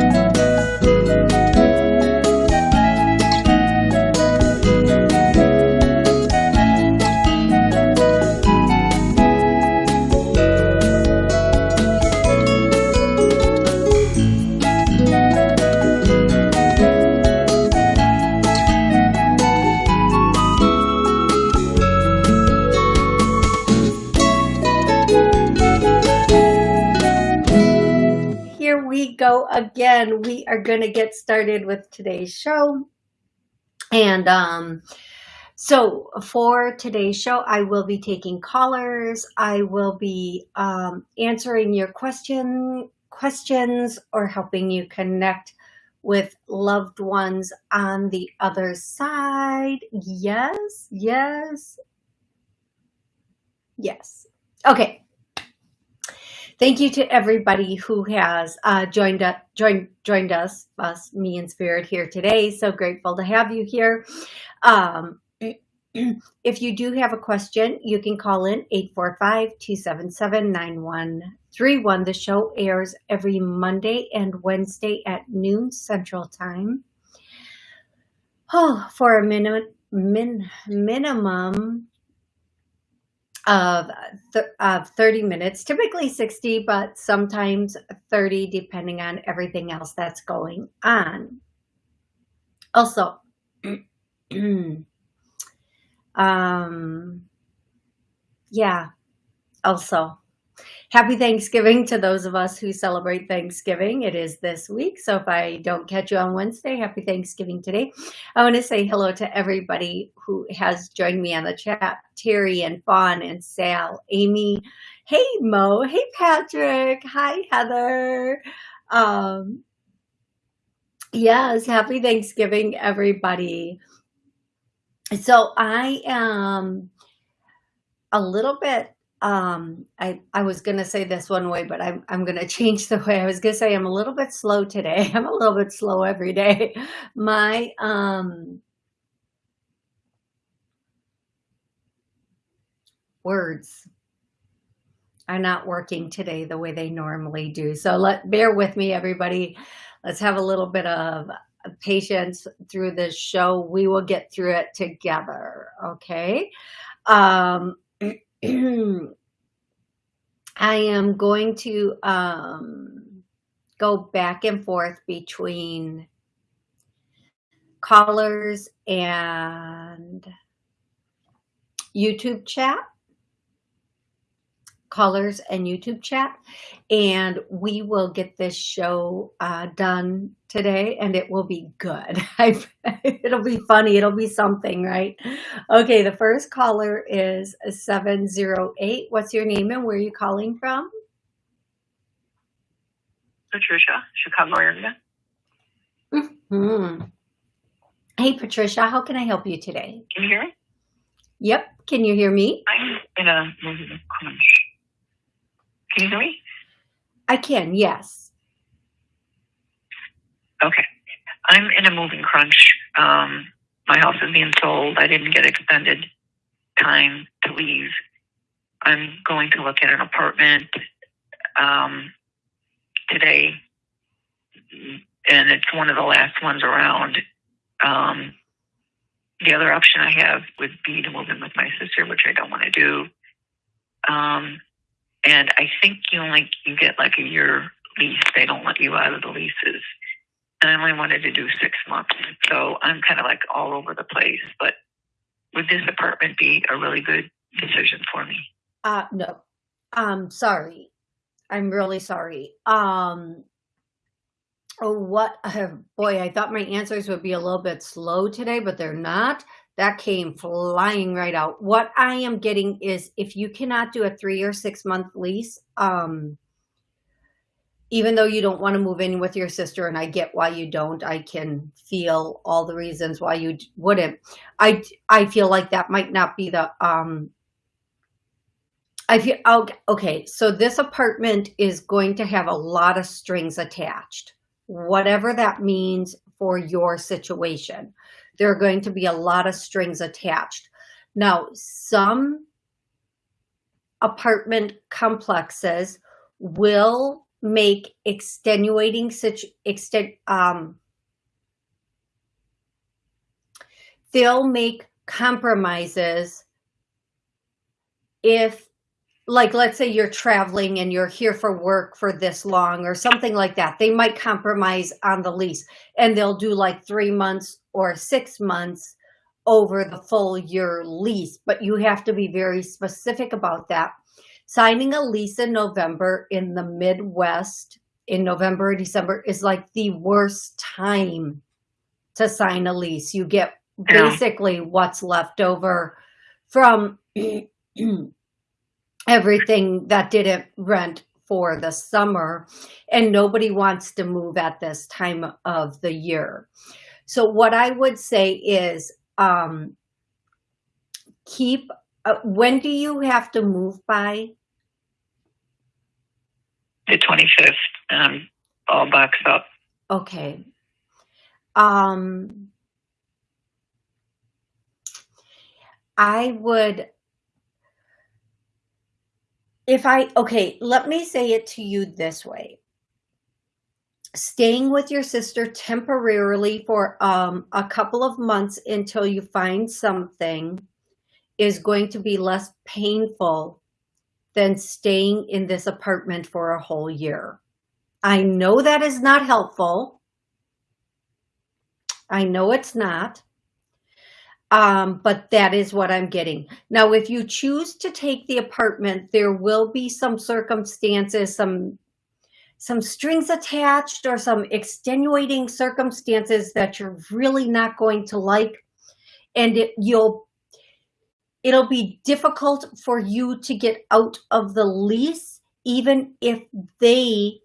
go Are going to get started with today's show. And um, so for today's show, I will be taking callers. I will be um, answering your question questions or helping you connect with loved ones on the other side. Yes, yes, yes. Okay, Thank you to everybody who has uh, joined, up, joined, joined us, us, me and Spirit here today. So grateful to have you here. Um, if you do have a question, you can call in 845-277-9131. The show airs every Monday and Wednesday at noon Central Time. Oh, for a minute, min, minimum of, th of 30 minutes, typically 60, but sometimes 30, depending on everything else that's going on. Also, um, yeah, also, Happy Thanksgiving to those of us who celebrate Thanksgiving. It is this week. So if I don't catch you on Wednesday, happy Thanksgiving today. I want to say hello to everybody who has joined me on the chat. Terry and Fawn and Sal, Amy. Hey, Mo. Hey, Patrick. Hi, Heather. Um, yes, happy Thanksgiving, everybody. So I am a little bit um, I, I was going to say this one way, but I'm, I'm going to change the way I was going to say I'm a little bit slow today. I'm a little bit slow every day. My, um, words are not working today the way they normally do. So let bear with me, everybody. Let's have a little bit of patience through this show. We will get through it together. Okay. Um, I am going to um, go back and forth between callers and YouTube chat callers and YouTube chat. And we will get this show uh, done today and it will be good. it'll be funny. It'll be something, right? Okay, the first caller is 708. What's your name and where are you calling from? Patricia, Chicago area. Mm -hmm. Hey, Patricia, how can I help you today? Can you hear me? Yep. Can you hear me? I'm in a crunch. Can you hear me? I can, yes. Okay. I'm in a moving crunch. Um, my house is being sold. I didn't get extended time to leave. I'm going to look at an apartment um, today, and it's one of the last ones around. Um, the other option I have would be to move in with my sister, which I don't want to do. Um, and I think you only you get like a year lease. They don't let you out of the leases. And I only wanted to do six months. So I'm kind of like all over the place. But would this apartment be a really good decision for me? Uh no. Um sorry. I'm really sorry. Um Oh, what? Uh, boy, I thought my answers would be a little bit slow today, but they're not. That came flying right out. What I am getting is if you cannot do a three or six month lease, um, even though you don't want to move in with your sister, and I get why you don't, I can feel all the reasons why you wouldn't. I, I feel like that might not be the, um, I feel, okay, so this apartment is going to have a lot of strings attached, whatever that means for your situation there are going to be a lot of strings attached. Now, some apartment complexes will make extenuating such extent um they'll make compromises if like let's say you're traveling and you're here for work for this long or something like that they might compromise on the lease and they'll do like three months or six months over the full year lease but you have to be very specific about that. Signing a lease in november in the midwest in november or december is like the worst time to sign a lease. You get basically what's left over from everything that didn't rent for the summer and nobody wants to move at this time of the year. So what I would say is um, keep, uh, when do you have to move by? The 25th, um, all boxed up. Okay. Um, I would, if I, okay, let me say it to you this way. Staying with your sister temporarily for um, a couple of months until you find something is going to be less painful than staying in this apartment for a whole year. I know that is not helpful. I know it's not. Um, but that is what I'm getting. Now, if you choose to take the apartment, there will be some circumstances, some some strings attached or some extenuating circumstances that you're really not going to like. And it, you'll it'll be difficult for you to get out of the lease, even if they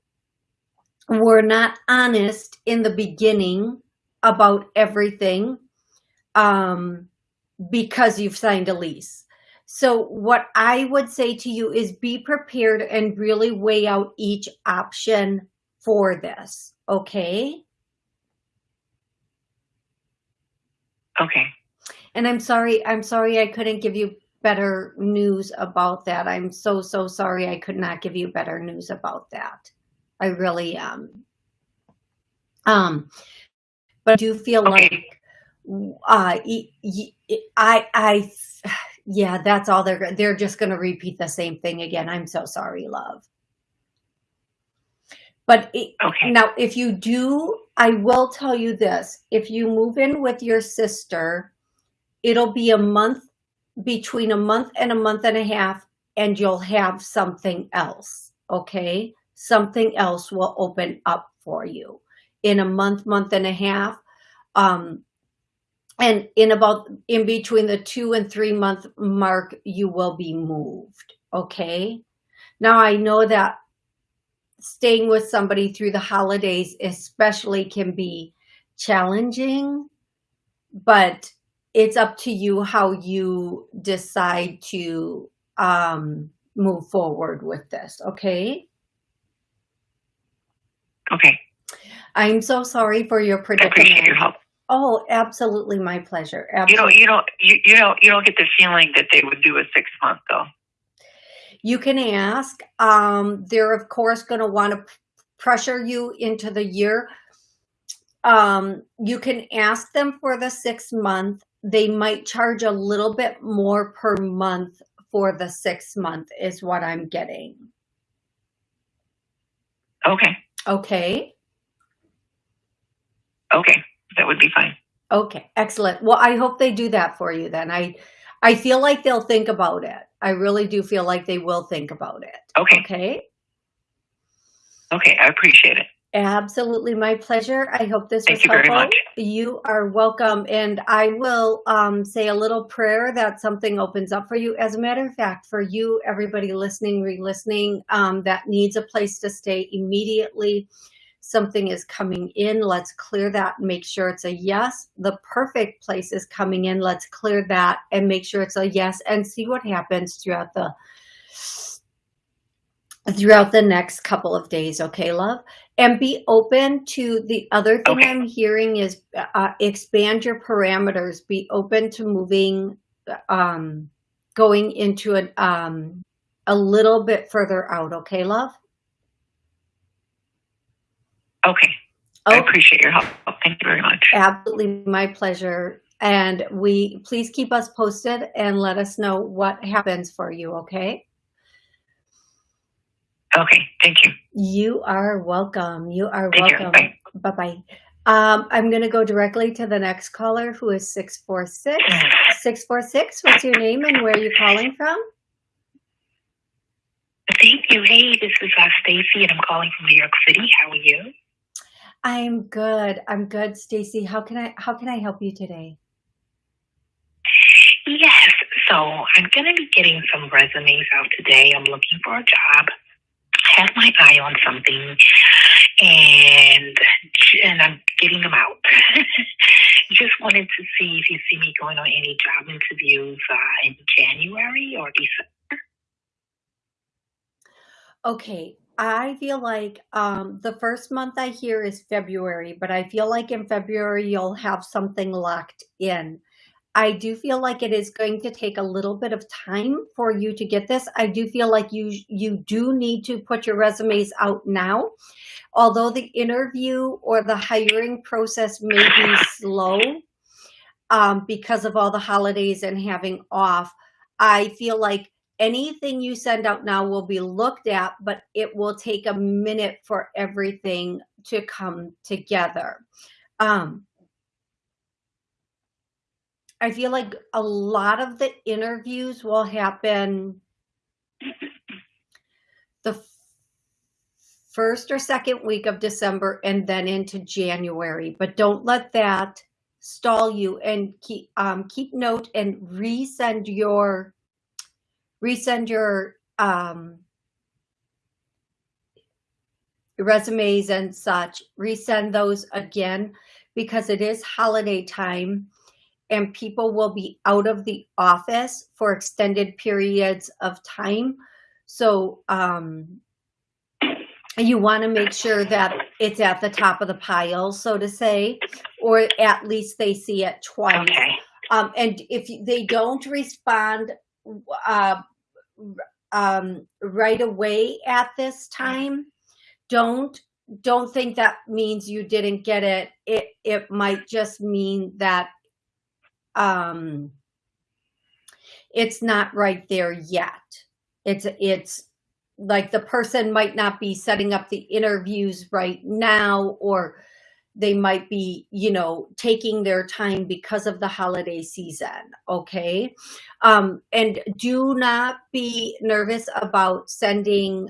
were not honest in the beginning about everything um, because you've signed a lease. So what I would say to you is be prepared and really weigh out each option for this. Okay. Okay. And I'm sorry, I'm sorry I couldn't give you better news about that. I'm so, so sorry I could not give you better news about that. I really am. Um, but I do feel Okay. like uh, y- I, I, yeah, that's all they're, they're just going to repeat the same thing again. I'm so sorry, love. But it, Okay. now, if you do, I will tell you this, if you move in with your sister, it'll be a month, between a month and a month and a half, and you'll have something else, okay? Something else will open up for you in a month, month and a half. Um, and in about, in between the two and three month mark, you will be moved, okay? Now, I know that staying with somebody through the holidays especially can be challenging, but it's up to you how you decide to um, move forward with this, okay? Okay. I'm so sorry for your I appreciate predicament. your help. Oh, absolutely my pleasure. You don't, you don't, you, you don't, you don't get the feeling that they would do a six month though. You can ask. Um, they're of course going to want to pressure you into the year. Um, you can ask them for the six month. They might charge a little bit more per month for the six month is what I'm getting. Okay. Okay. Okay. That would be fine. Okay. Excellent. Well, I hope they do that for you then. I, I feel like they'll think about it. I really do feel like they will think about it. Okay. Okay. Okay. I appreciate it. Absolutely my pleasure. I hope this Thank was you very helpful. much. You are welcome. And I will um, say a little prayer that something opens up for you. As a matter of fact, for you, everybody listening, re-listening, um, that needs a place to stay immediately, something is coming in. Let's clear that and make sure it's a yes. The perfect place is coming in. Let's clear that and make sure it's a yes and see what happens throughout the throughout the next couple of days. Okay, love? and be open to the other thing Okay. I'm hearing is uh, expand your parameters. Be open to moving, um, going into an um, a little bit further out. Okay, love. Okay. I appreciate your help. Thank you very much. Absolutely, my pleasure. And we please keep us posted and let us know what happens for you, okay? Okay, thank you. You are welcome. You are Thank you. welcome. Bye. Bye-bye. Um, I'm going to go directly to the next caller who is 646. 646, what's your name and where are you calling from? Thank you. Hey, this is uh, Stacy, and I'm calling from New York City. How are you? I'm good. I'm good, Stacy. How can I how can I help you today? Yes. So I'm going to be getting some resumes out today. I'm looking for a job. I have my eye on something, and and I'm getting them out. Just wanted to see if you see me going on any job interviews uh, in January or December. Okay, I feel like um, the first month I hear is February, but I feel like in February you'll have something locked in. I do feel like it is going to take a little bit of time for you to get this. I do feel like you you do need to put your resumes out now. Although the interview or the hiring process may be slow um, because of all the holidays and having off, I feel like anything you send out now will be looked at, but it will take a minute for everything to come together. Um, I feel like a lot of the interviews will happen the first or second week of December and then into January, but don't let that stall you and keep um, keep note and resend your resend your um, resumes and such, resend those again because it is holiday time and people will be out of the office for extended periods of time. So um, you want to make sure that it's at the top of the pile, so to say, or at least they see it twice. Okay. Um, and if they don't respond uh, um, right away at this time, don't don't think that means you didn't get it. It it might just mean that um, it's not right there yet. It's it's like the person might not be setting up the interviews right now or they might be, you know, taking their time because of the holiday season. Okay. Um, and do not be nervous about sending,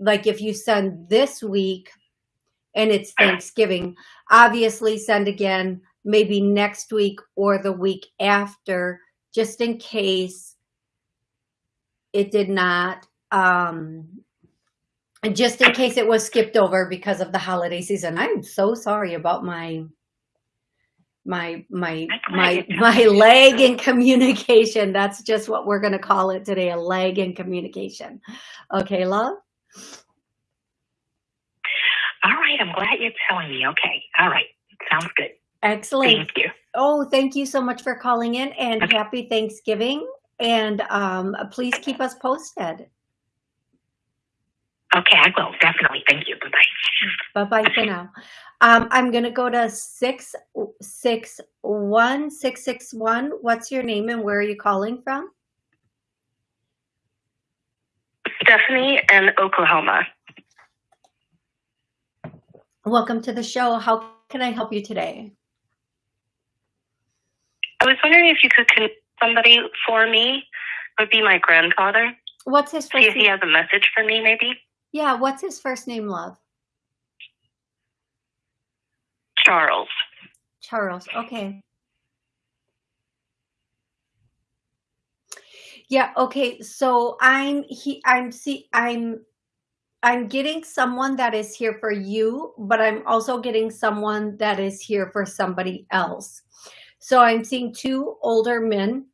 like if you send this week and it's Thanksgiving, obviously send again, maybe next week or the week after, just in case it did not, um, just in case it was skipped over because of the holiday season. I'm so sorry about my my my my my lag in communication. That's just what we're going to call it today, a lag in communication. Okay, love? All right. I'm glad you're telling me. Okay. All right. Sounds good. Excellent. Thank you. Oh, thank you so much for calling in and Okay. happy Thanksgiving. And um, please keep us posted. Okay, I will. Definitely. Thank you. Bye-bye. Bye-bye for now. Um, I'm going to go to 661 661. What's your name and where are you calling from? Stephanie in Oklahoma. Welcome to the show. How can I help you today? I was wondering if you could connect somebody for me. It would be my grandfather. What's his See if he has a message for me, maybe. Yeah, what's his first name, love? Charles. Charles. Okay. Yeah, okay. So I'm he I'm see I'm I'm getting someone that is here for you, but I'm also getting someone that is here for somebody else. So I'm seeing two older men.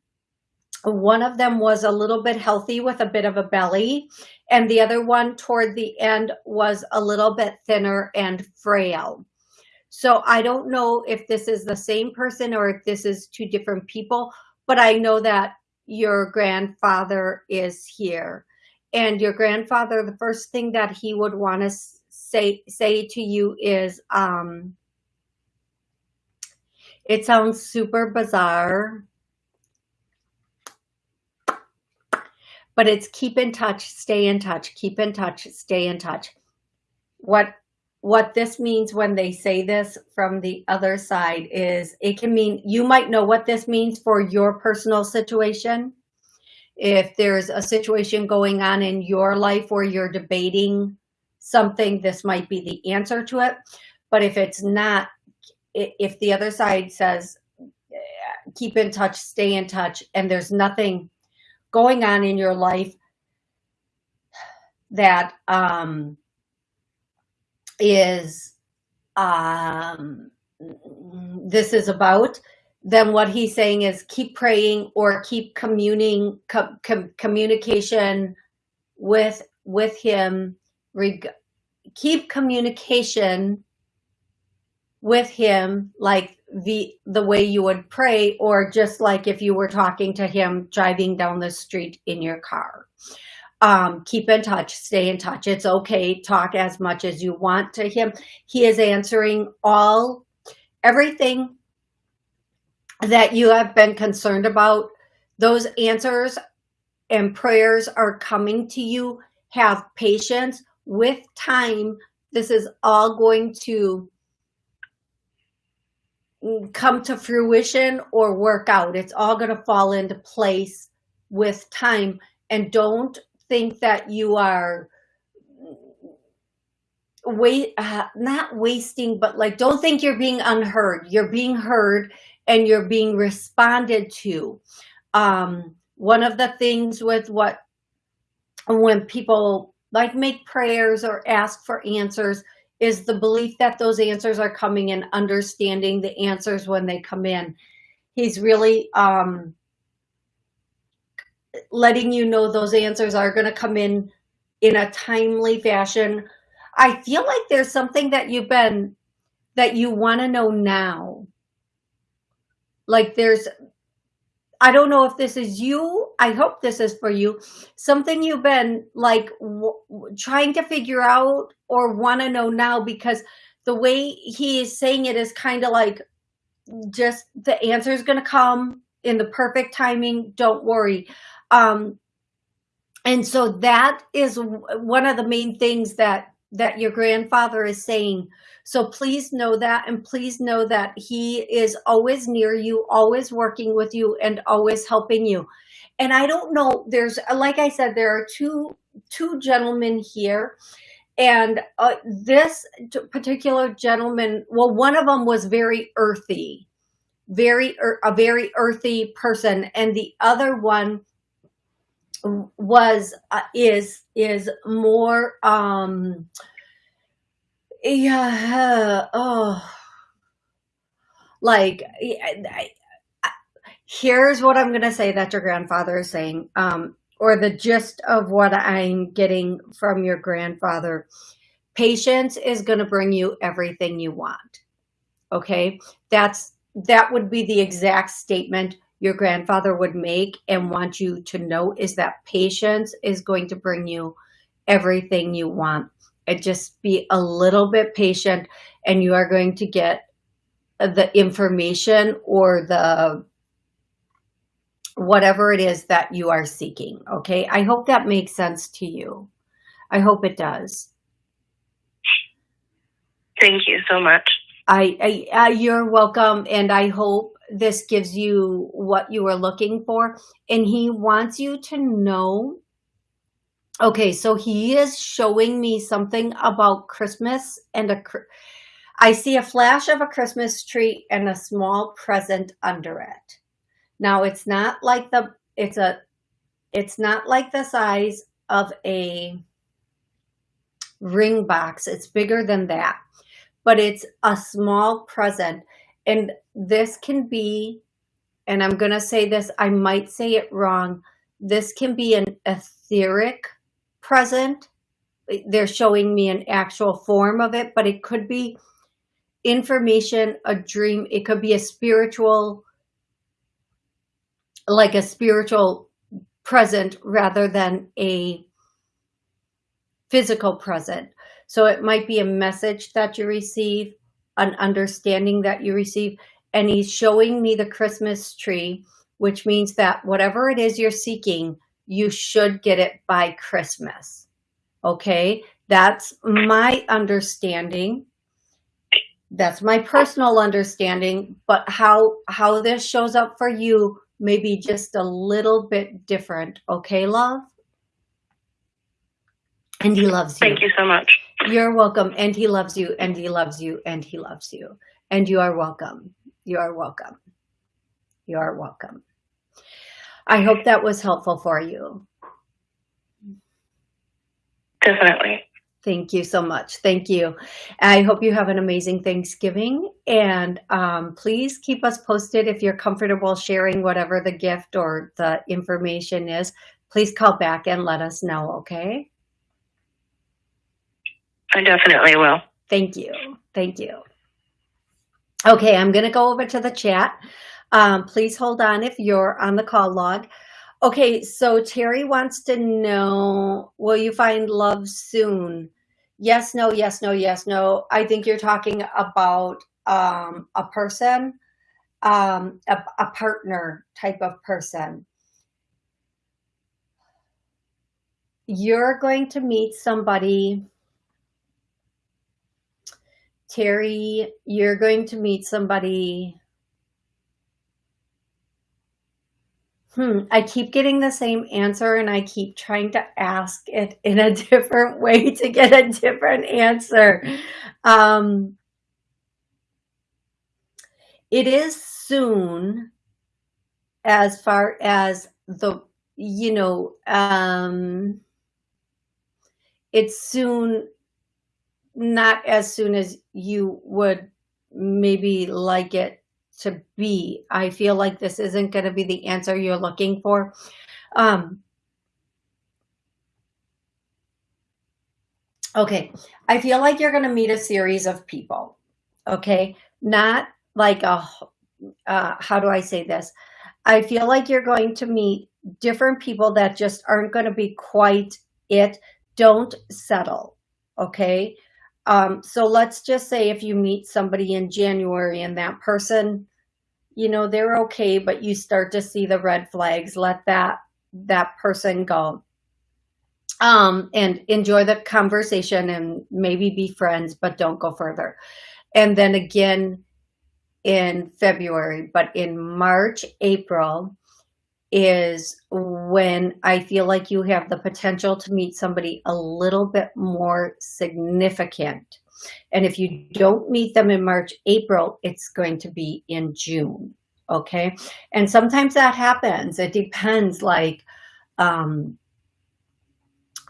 One of them was a little bit healthy with a bit of a belly, and the other one toward the end was a little bit thinner and frail. So I don't know if this is the same person or if this is two different people, but I know that your grandfather is here. And your grandfather, the first thing that he would want to say say to you is um it sounds super bizarre but it's keep in touch stay in touch keep in touch stay in touch what what this means when they say this from the other side is it can mean you might know what this means for your personal situation if there's a situation going on in your life where you're debating something, this might be the answer to it. But if it's not, if the other side says, eh, keep in touch, stay in touch, and there's nothing going on in your life that um, is um, this is about, then what he's saying is keep praying or keep communing com, com, communication with with him keep communication with him like the the way you would pray or just like if you were talking to him driving down the street in your car um, keep in touch stay in touch it's okay talk as much as you want to him he is answering all everything that you have been concerned about, those answers and prayers are coming to you. Have patience with time. This is all going to come to fruition or work out. It's all going to fall into place with time. And don't think that you are wait uh, not wasting but like don't think you're being unheard you're being heard and you're being responded to. Um, one of the things with what, when people like make prayers or ask for answers is the belief that those answers are coming and understanding the answers when they come in. He's really um, letting you know those answers are going to come in in a timely fashion. I feel like there's something that you've been, that you want to know now like there's, I don't know if this is you. I hope this is for you. Something you've been like trying to figure out or want to know now because the way he is saying it is kind of like just the answer is going to come in the perfect timing. Don't worry. Um, and so that is one of the main things that that your grandfather is saying so please know that and please know that he is always near you, always working with you and always helping you. And I don't know, there's, like I said, there are two, two gentlemen here and uh, this particular gentleman, well, one of them was very earthy, very, a very earthy person. And the other one was, uh, is, is more, um, yeah. Oh, like I, I, here's what I'm to say that your grandfather is saying, um, or the gist of what I'm getting from your grandfather. Patience is to bring you everything you want. Okay. That's, that would be the exact statement your grandfather would make and want you to know is that patience is going to bring you everything you want and just be a little bit patient and you are going to get the information or the whatever it is that you are seeking. Okay. I hope that makes sense to you. I hope it does. Thank you so much. I, I uh, you're welcome. And I hope this gives you what you are looking for. And he wants you to know Okay, so he is showing me something about Christmas and a, I see a flash of a Christmas tree and a small present under it. Now it's not like the, it's a, it's not like the size of a ring box. It's bigger than that, but it's a small present. And this can be, and I'm going to say this, I might say it wrong. This can be an etheric present. They're showing me an actual form of it, but it could be information, a dream. It could be a spiritual, like a spiritual present rather than a physical present. So it might be a message that you receive, an understanding that you receive, and he's showing me the Christmas tree, which means that whatever it is you're seeking, you should get it by Christmas. Okay, that's my understanding. That's my personal understanding, but how how this shows up for you may be just a little bit different. Okay, love? And he loves you. Thank you so much. You're welcome. And he loves you, and he loves you, and he loves you. And you are welcome. You are welcome. You are welcome. I hope that was helpful for you. Definitely. Thank you so much. Thank you. I hope you have an amazing Thanksgiving. And um, please keep us posted if you're comfortable sharing whatever the gift or the information is. Please call back and let us know, okay? I definitely will. Thank you. Thank you. Okay, I'm going to go over to the chat. Um, please hold on if you're on the call log. Okay, so Terry wants to know, will you find love soon? Yes, no, yes, no, yes, no. I think you're talking about um, a person, um, a, a partner type of person. You're going to meet somebody, Terry, you're going to meet somebody Hmm, I keep getting the same answer and I keep trying to ask it in a different way to get a different answer. Um, it is soon as far as the, you know, um, it's soon, not as soon as you would maybe like it to be. I feel like this isn't going to be the answer you're looking for. Um, okay, I feel like you're going to meet a series of people. Okay, not like a, uh, how do I say this? I feel like you're going to meet different people that just aren't going to be quite it. Don't settle. Okay. Um, so let's just say if you meet somebody in January and that person you know, they're okay, but you start to see the red flags, let that, that person go. Um, and enjoy the conversation and maybe be friends, but don't go further. And then again in February, but in March, April is when I feel like you have the potential to meet somebody a little bit more significant. And if you don't meet them in March, April, it's going to be in June. Okay. And sometimes that happens. It depends like um,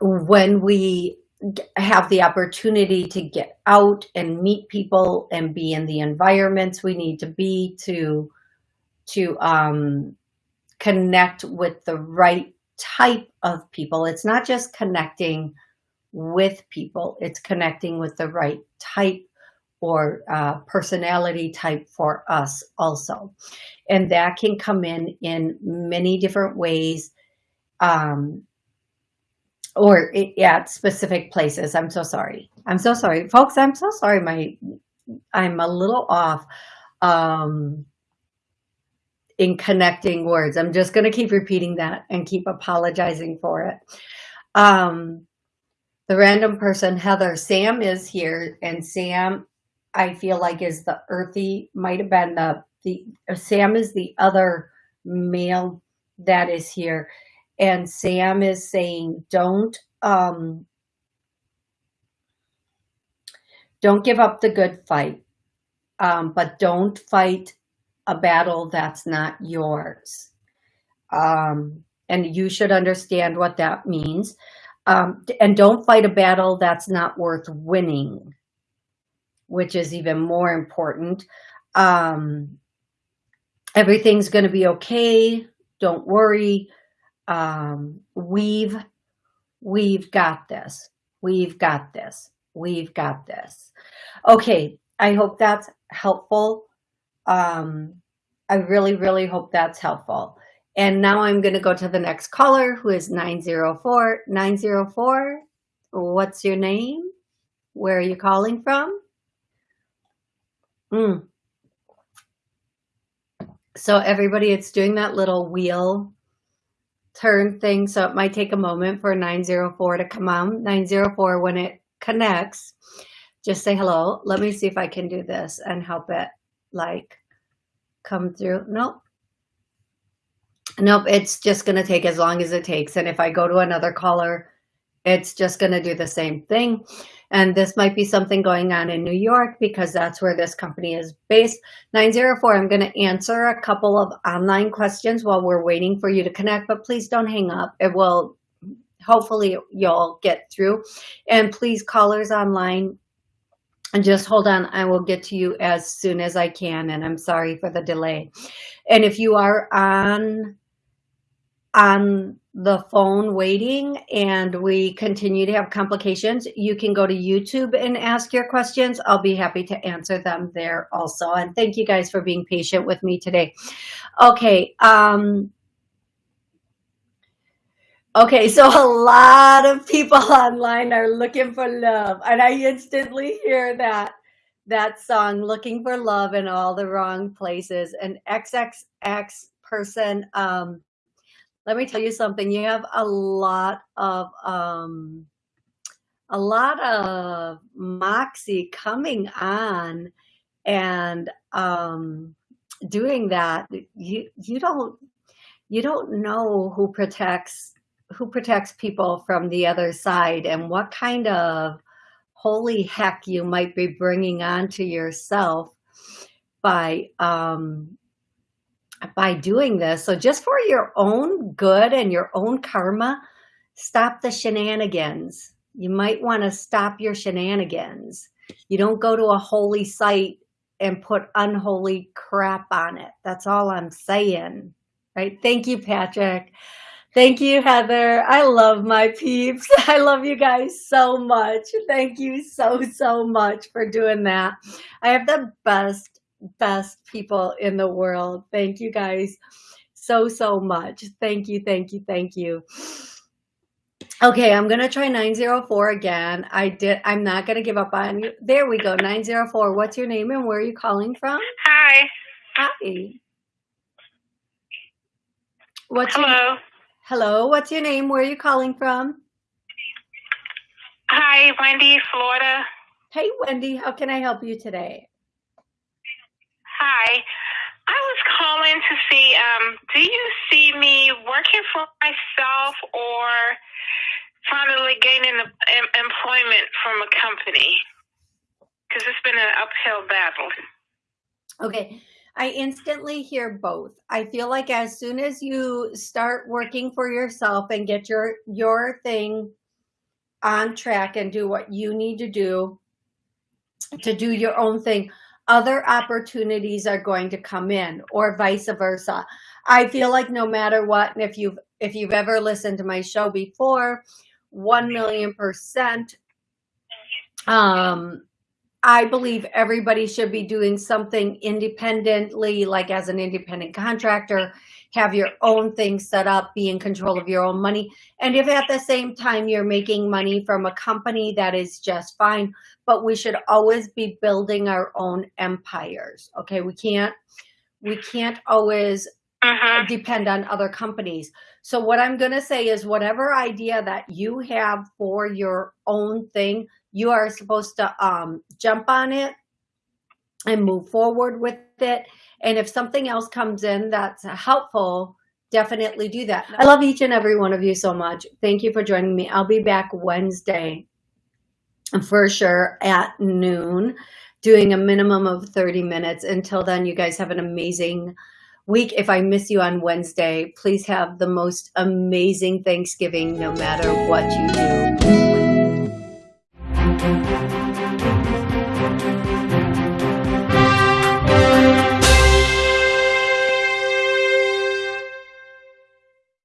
when we have the opportunity to get out and meet people and be in the environments we need to be to to um, connect with the right type of people. It's not just connecting with people, it's connecting with the right type or uh, personality type for us also. And that can come in in many different ways um, or at specific places. I'm so sorry. I'm so sorry. Folks, I'm so sorry. My, I'm a little off um, in connecting words. I'm just going to keep repeating that and keep apologizing for it. Um, the random person, Heather, Sam is here, and Sam, I feel like is the earthy, might have been the, the Sam is the other male that is here. And Sam is saying, don't, um, don't give up the good fight, um, but don't fight a battle that's not yours. Um, and you should understand what that means. Um, and don't fight a battle that's not worth winning, which is even more important. Um, everything's going to be okay. Don't worry. Um, we've, we've got this. We've got this. We've got this. Okay. I hope that's helpful. Um, I really, really hope that's helpful. And now I'm going to go to the next caller who is 904. 904, what's your name? Where are you calling from? Mm. So everybody, it's doing that little wheel turn thing. So it might take a moment for 904 to come on. 904, when it connects, just say hello. Let me see if I can do this and help it like come through. Nope. Nope, it's just going to take as long as it takes. And if I go to another caller, it's just going to do the same thing. And this might be something going on in New York because that's where this company is based. 904, I'm going to answer a couple of online questions while we're waiting for you to connect, but please don't hang up. It will, hopefully you'll get through. And please callers online, and just hold on. I will get to you as soon as I can. And I'm sorry for the delay. And if you are on on the phone waiting and we continue to have complications, you can go to YouTube and ask your questions. I'll be happy to answer them there also. And thank you guys for being patient with me today. Okay. Um, okay, so a lot of people online are looking for love. And I instantly hear that that song, Looking for Love in All the Wrong Places. And XXX person um, let me tell you something. You have a lot of um, a lot of moxie coming on and um, doing that. You you don't you don't know who protects who protects people from the other side and what kind of holy heck you might be bringing onto yourself by um, by doing this. So just for your own good and your own karma, stop the shenanigans. You might want to stop your shenanigans. You don't go to a holy site and put unholy crap on it. That's all I'm saying. Right? Thank you, Patrick. Thank you, Heather. I love my peeps. I love you guys so much. Thank you so, so much for doing that. I have the best best people in the world. Thank you guys so, so much. Thank you, thank you, thank you. Okay, I'm going to try 904 again. I did. I'm not going to give up on you. There we go. 904. What's your name and where are you calling from? Hi. Hi. What's Hello. Your, hello. What's your name? Where are you calling from? Hi, Wendy, Florida. Hey, Wendy. How can I help you today? Hi. I was calling to see, um, do you see me working for myself or finally gaining em- employment from a company? Because it's been an uphill battle. Okay. I instantly hear both. I feel like as soon as you start working for yourself and get your your thing on track and do what you need to do to do your own thing, other opportunities are going to come in or vice versa. I feel like no matter what, and if you've if you've ever listened to my show before, one million percent, um, I believe everybody should be doing something independently, like as an independent contractor, have your own thing set up, be in control of your own money. And if at the same time you're making money from a company, that is just fine. But we should always be building our own empires. Okay, we can't we can't always Mhm. depend on other companies. So what I'm going to say is whatever idea that you have for your own thing, you are supposed to um, jump on it and move forward with it. And if something else comes in that's helpful, definitely do that. I love each and every one of you so much. Thank you for joining me. I'll be back Wednesday for sure at noon doing a minimum of 30 minutes. Until then, you guys have an amazing week. If I miss you on Wednesday, please have the most amazing Thanksgiving no matter what you do. Música